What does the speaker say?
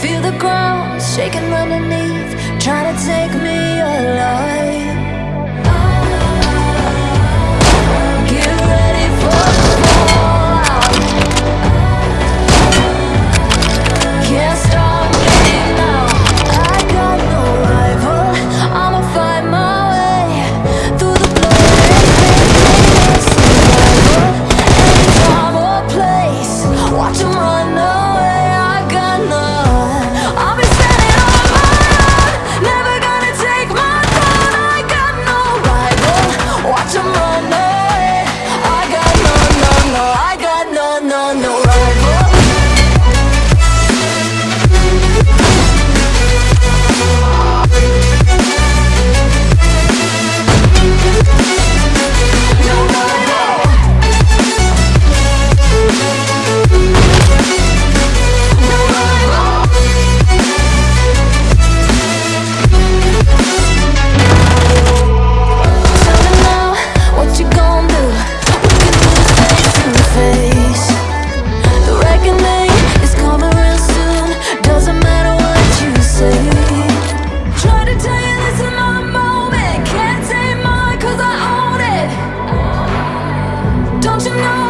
Feel the ground shaking underneath, trying to take me alive. to know